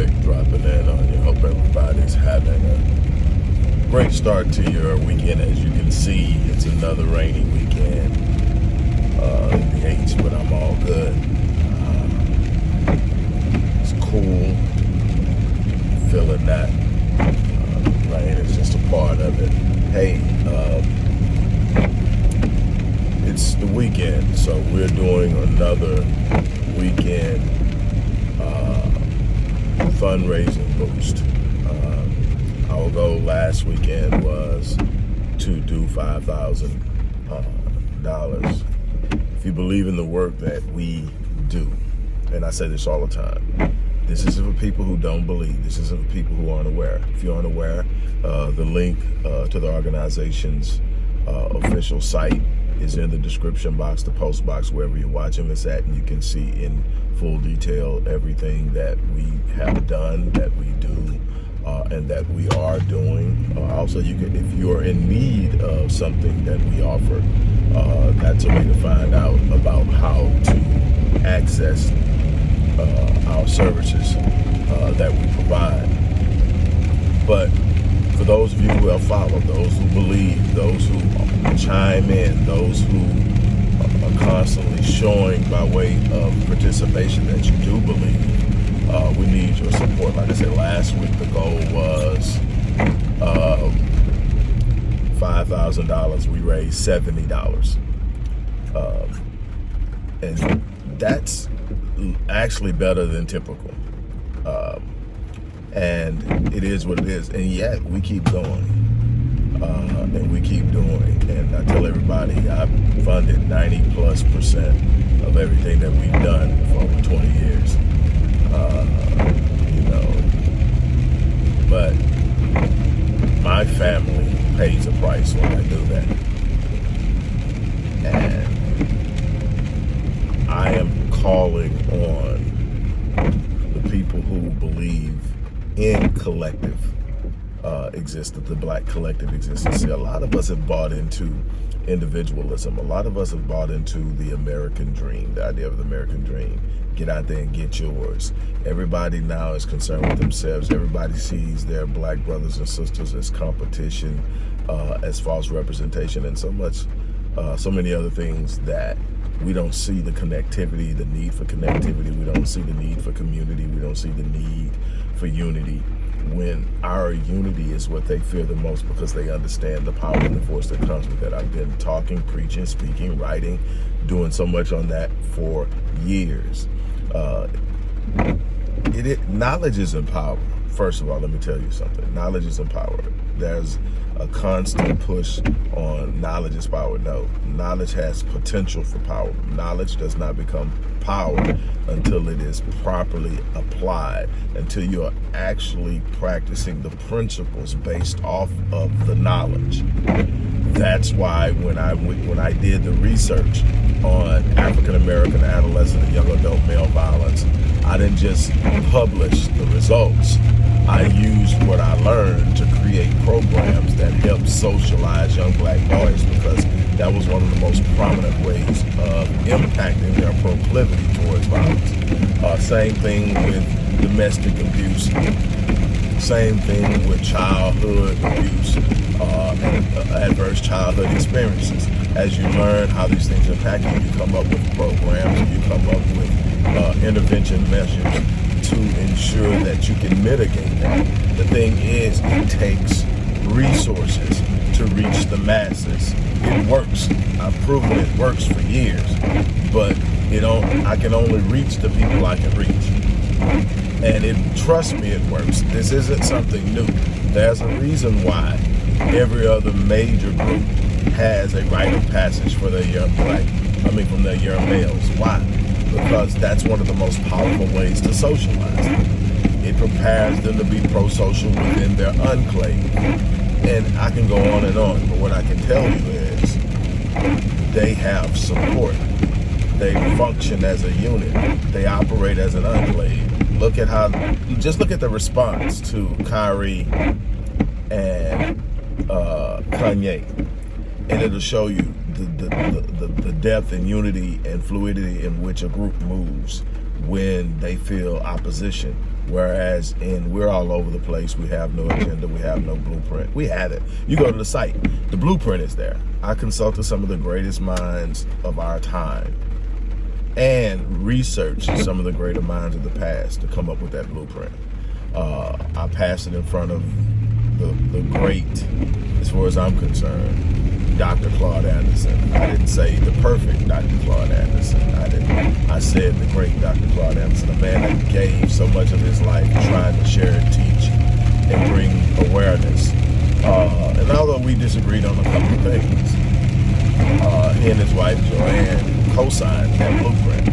Rick dropping in on you. Hope everybody's having a great start to your weekend. As you can see, it's another rainy weekend uh, in the H, but I'm all good. Uh, it's cool. Feeling that. Uh, rain is just a part of it. Hey, um, it's the weekend, so we're doing another weekend uh, fundraising boost. Uh, our goal last weekend was to do five thousand uh, dollars. If you believe in the work that we do, and I say this all the time, this isn't for people who don't believe. This isn't for people who aren't aware. If you aren't aware, uh, the link uh, to the organization's uh, official site is in the description box, the post box, wherever you're watching this at, and you can see in full detail everything that we have done, that we do, uh, and that we are doing. Uh, also, you can, if you're in need of something that we offer, uh, that's a way to find out about how to access uh, our services uh, that we provide. But for those of you who have followed, those who believe, those who chime in, those who are constantly showing by way of participation that you do believe, uh, we need your support. Like I said, last week the goal was uh, $5,000. We raised $70. Um, and that's actually better than typical. Um, and it is what it is. And yet we keep going, uh, and we keep doing. And I tell everybody, I've funded 90 plus percent of everything that we've done for over 20 years. Uh, you know, but my family pays a price when I do that. And I am calling on the people who believe in collective uh, existence, the black collective exists. existence. See, a lot of us have bought into individualism. A lot of us have bought into the American dream, the idea of the American dream. Get out there and get yours. Everybody now is concerned with themselves. Everybody sees their black brothers and sisters as competition, uh, as false representation, and so much, uh, so many other things that we don't see the connectivity, the need for connectivity. We don't see the need for community. We don't see the need for unity when our unity is what they fear the most because they understand the power and the force that comes with it. I've been talking, preaching, speaking, writing, doing so much on that for years. Uh, it, it, knowledge is empower. First of all, let me tell you something. Knowledge is empower. There's a constant push on knowledge is power. No, knowledge has potential for power. Knowledge does not become power until it is properly applied, until you're actually practicing the principles based off of the knowledge. That's why when I when I did the research on African American adolescent and young adult male violence, I didn't just publish the results. I used what I learned to create programs that help socialize young black boys because that was one of the most prominent ways of impacting their proclivity towards violence. Uh, same thing with domestic abuse. Same thing with childhood abuse uh, and uh, adverse childhood experiences. As you learn how these things impact you, you come up with programs, you come up with uh, intervention measures to ensure that you can mitigate that. The thing is, it takes resources to reach the masses. It works. I've proven it works for years, but you know, I can only reach the people I can reach. And it, trust me, it works. This isn't something new. There's a reason why every other major group has a rite of passage for their young black, I mean, from their young males. Why? because that's one of the most powerful ways to socialize. It prepares them to be pro-social within their enclave. And I can go on and on, but what I can tell you is they have support. They function as a unit. They operate as an enclave. Look at how, just look at the response to Kyrie and uh, Kanye. And it'll show you the, the, the, the depth and unity and fluidity in which a group moves when they feel opposition. Whereas in we're all over the place. We have no agenda. We have no blueprint. We have it. You go to the site. The blueprint is there. I consulted some of the greatest minds of our time and researched some of the greater minds of the past to come up with that blueprint. Uh, I passed it in front of the, the great, as far as I'm concerned, Dr. Claude Anderson. I didn't say the perfect Dr. Claude Anderson. I didn't. I said the great Dr. Claude Anderson, a man that gave so much of his life trying to share and teach and bring awareness. Uh, and although we disagreed on a couple of things, uh, he and his wife Joanne co-signed that blueprint.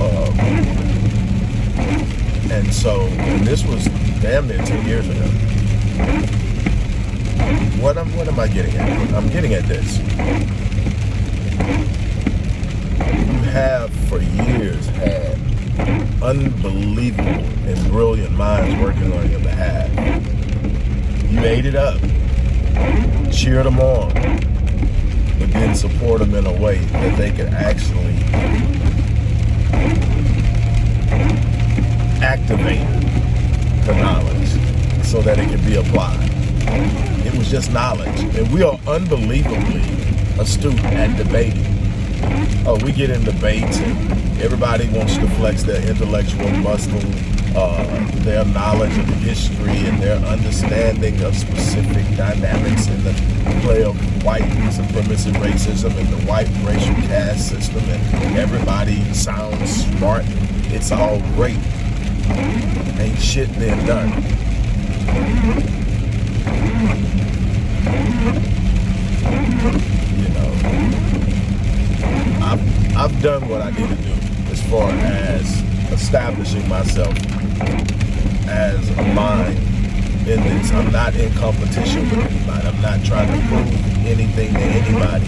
Um, and so, and this was damn near 10 years ago. What am, what am I getting at? I'm getting at this. You have for years had unbelievable and brilliant minds working on your behalf. You ate it up, cheered them on, but then support them in a way that they could actually activate the knowledge so that it can be applied. Was just knowledge. And we are unbelievably astute at debating. Oh, we get in debates and everybody wants to flex their intellectual muscle, uh, their knowledge of history and their understanding of specific dynamics in the play of white supremacy racism and the white racial caste system and everybody sounds smart. It's all great ain't shit being done. You know, I've, I've done what I need to do as far as establishing myself as a mind in this. I'm not in competition with anybody. I'm not trying to prove anything to anybody.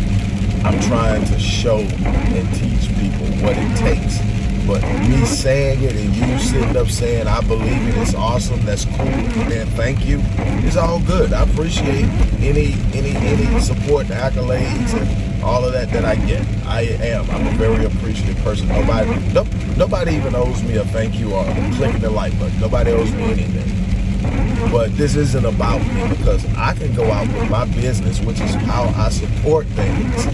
I'm trying to show and teach people what it takes but me saying it and you sitting up saying, I believe it, it's awesome, that's cool, man, thank you. It's all good. I appreciate any any any support, and accolades, and all of that that I get. I am. I'm a very appreciative person. Nobody, nope, nobody even owes me a thank you or clicking the like button. Nobody owes me anything. But this isn't about me because I can go out with my business, which is how I support things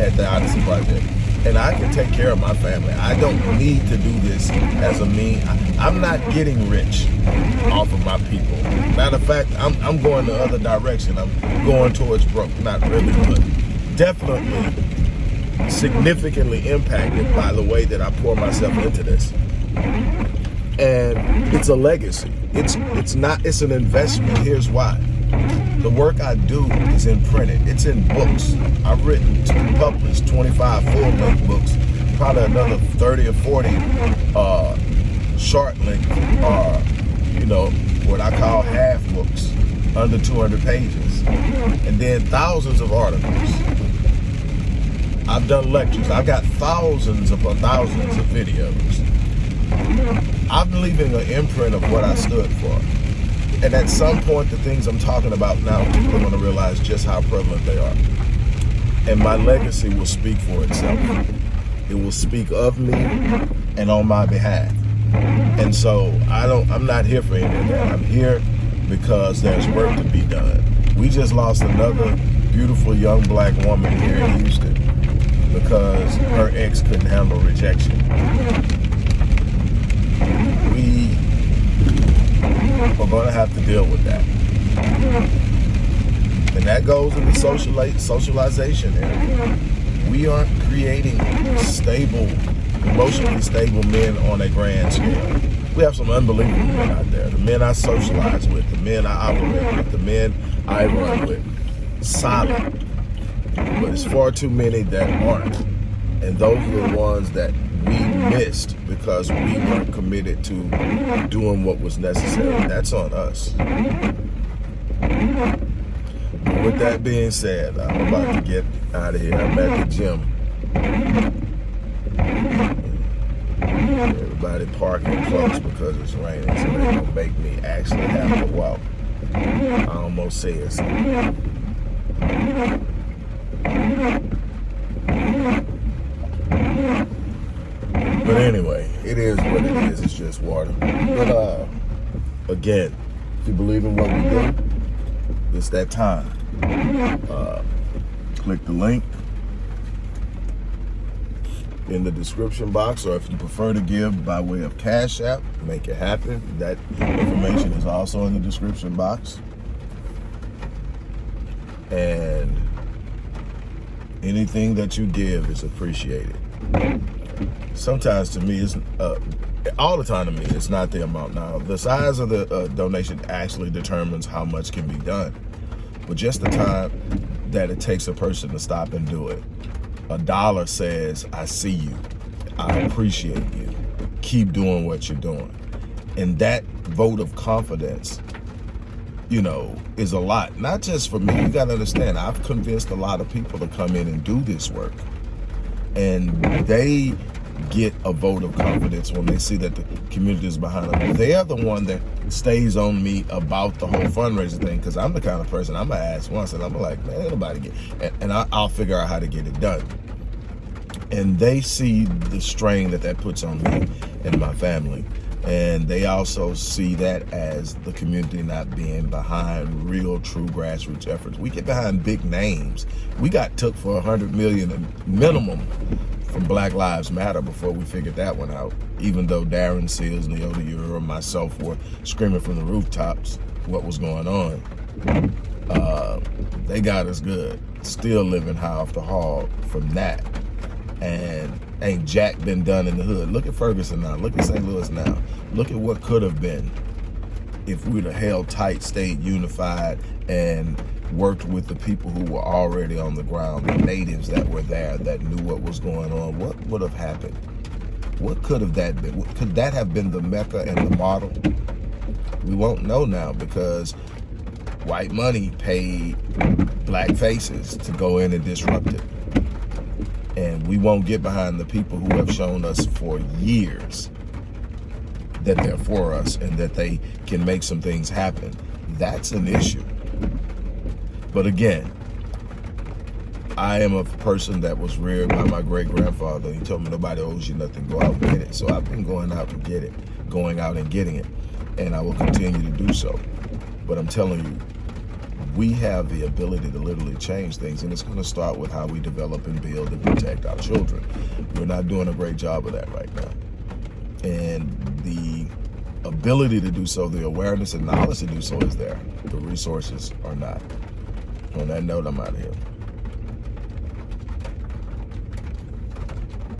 at the Odyssey Project and I can take care of my family. I don't need to do this as a mean. I, am not getting rich off of my people. Matter of fact, I'm, I'm going the other direction. I'm going towards broke. Not really, but definitely significantly impacted by the way that I pour myself into this. And it's a legacy. It's it's not. It's an investment. Here's why. The work I do is in printed. It's in books. I've written, two published 25 full-length books, probably another 30 or 40 uh, short-length or, you know, what I call half books, under 200 pages. And then thousands of articles. I've done lectures. I've got thousands upon thousands of videos. I'm leaving an imprint of what I stood for. And at some point, the things I'm talking about now, people are going to realize just how prevalent they are. And my legacy will speak for itself. It will speak of me and on my behalf. And so I don't, I'm not here for any of that. I'm here because there's work to be done. We just lost another beautiful young black woman here in Houston because her ex couldn't handle rejection. We we're going to have to deal with that. And that goes into the socialize, socialization area. We aren't creating stable, emotionally stable men on a grand scale. We have some unbelievable men out there. The men I socialize with, the men I operate with, the men I run with. Solid. But it's far too many that aren't. And those are the ones that we missed because we weren't committed to doing what was necessary. That's on us. But with that being said, I'm about to get out of here. I'm at the gym. Everybody parking close because it's raining, so they're gonna make me actually have to walk. I almost said something. But anyway, it is what it is. It's just water. But uh, again, if you believe in what we do, it's that time. Uh, click the link in the description box, or if you prefer to give by way of Cash App, make it happen. That information is also in the description box. And anything that you give is appreciated. Sometimes to me, it's uh, all the time to me, it's not the amount. Now, the size of the uh, donation actually determines how much can be done. But just the time that it takes a person to stop and do it a dollar says, I see you, I appreciate you, keep doing what you're doing. And that vote of confidence, you know, is a lot. Not just for me, you gotta understand, I've convinced a lot of people to come in and do this work. And they get a vote of confidence when they see that the community is behind them. They're the one that stays on me about the whole fundraiser thing because I'm the kind of person I'm gonna ask once and I'm like, man, nobody get, and, and I, I'll figure out how to get it done. And they see the strain that that puts on me and my family. And they also see that as the community not being behind real, true grassroots efforts. We get behind big names. We got took for a hundred million minimum from Black Lives Matter before we figured that one out. Even though Darren Seals, Leota Euro, and myself were screaming from the rooftops what was going on. Uh, they got us good. Still living high off the hog from that. And ain't Jack been done in the hood. Look at Ferguson now. Look at St. Louis now. Look at what could have been if we'd have held tight, stayed unified, and worked with the people who were already on the ground, the natives that were there that knew what was going on, what would have happened? What could have that been? Could that have been the Mecca and the model? We won't know now because white money paid black faces to go in and disrupt it. And we won't get behind the people who have shown us for years that they're for us and that they can make some things happen. That's an issue. But again, I am a person that was reared by my great grandfather. He told me nobody owes you nothing, go out and get it. So I've been going out to get it, going out and getting it. And I will continue to do so. But I'm telling you, we have the ability to literally change things. And it's going to start with how we develop and build and protect our children. We're not doing a great job of that right now. And the ability to do so, the awareness and knowledge to do so is there. The resources are not. On that note, I'm out of here.